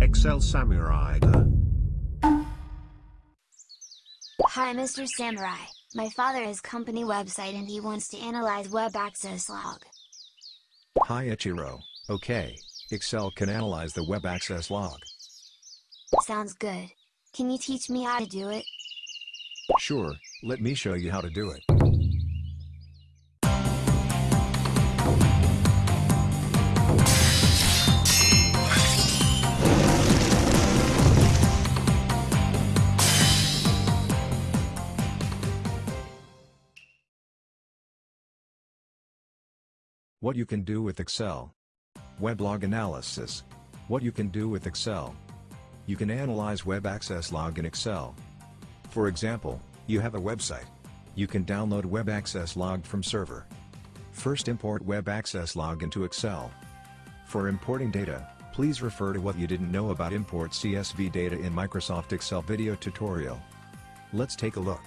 Excel Samurai. Hi Mr. Samurai, my father has company website and he wants to analyze web access log. Hi Ichiro, okay, Excel can analyze the web access log. Sounds good. Can you teach me how to do it? Sure, let me show you how to do it. What you can do with Excel. Weblog analysis. What you can do with Excel. You can analyze web access log in Excel. For example, you have a website. You can download web access log from server. First import web access log into Excel. For importing data, please refer to what you didn't know about import CSV data in Microsoft Excel video tutorial. Let's take a look.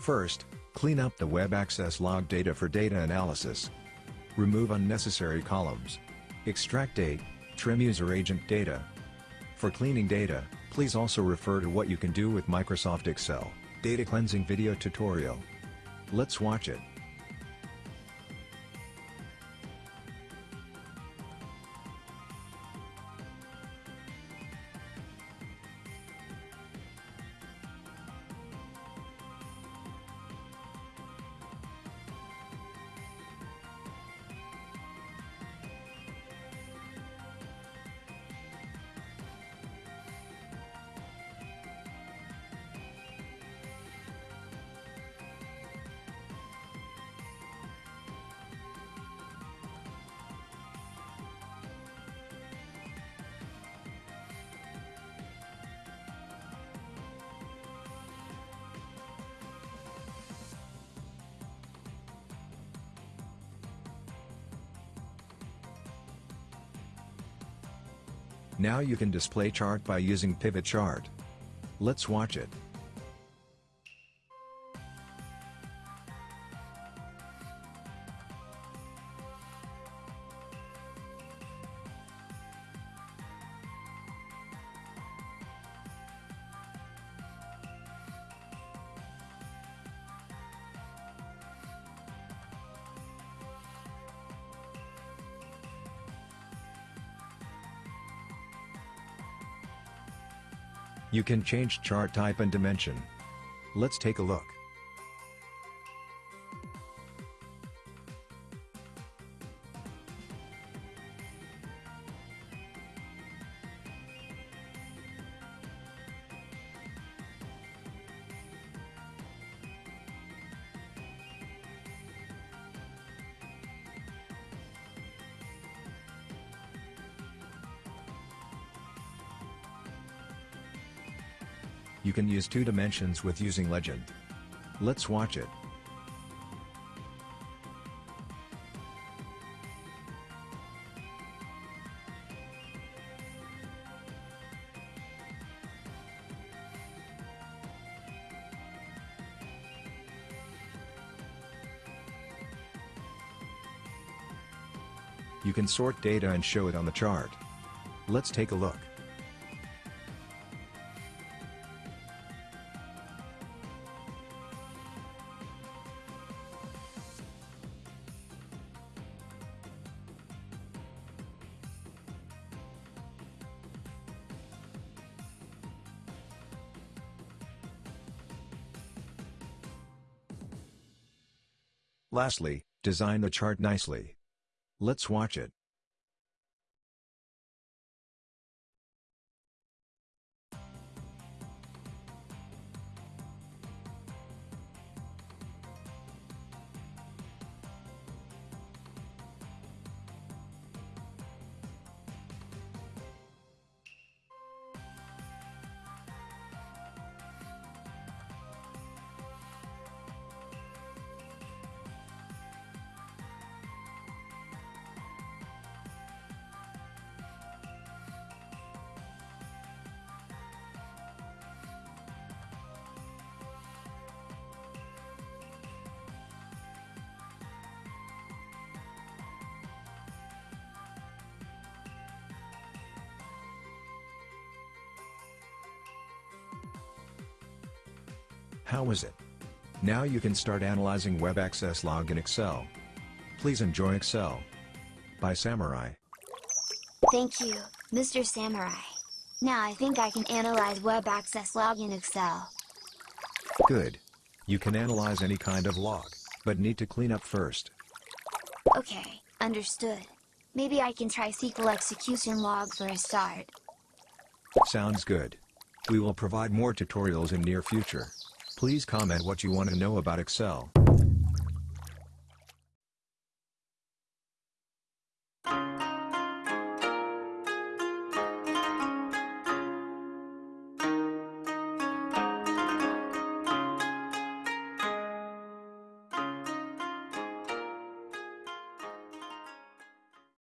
First, clean up the web access log data for data analysis. Remove unnecessary columns. Extract date, trim user agent data. For cleaning data, please also refer to what you can do with Microsoft Excel, data cleansing video tutorial. Let's watch it. Now you can display chart by using pivot chart. Let's watch it. You can change chart type and dimension. Let's take a look. You can use two dimensions with using Legend. Let's watch it. You can sort data and show it on the chart. Let's take a look. Lastly, design the chart nicely. Let's watch it. How was it? Now you can start analyzing web access log in Excel. Please enjoy Excel. By Samurai. Thank you, Mr. Samurai. Now I think I can analyze web access log in Excel. Good. You can analyze any kind of log, but need to clean up first. Okay, understood. Maybe I can try SQL execution log for a start. Sounds good. We will provide more tutorials in near future. Please comment what you want to know about Excel.